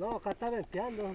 No, acá está venteando.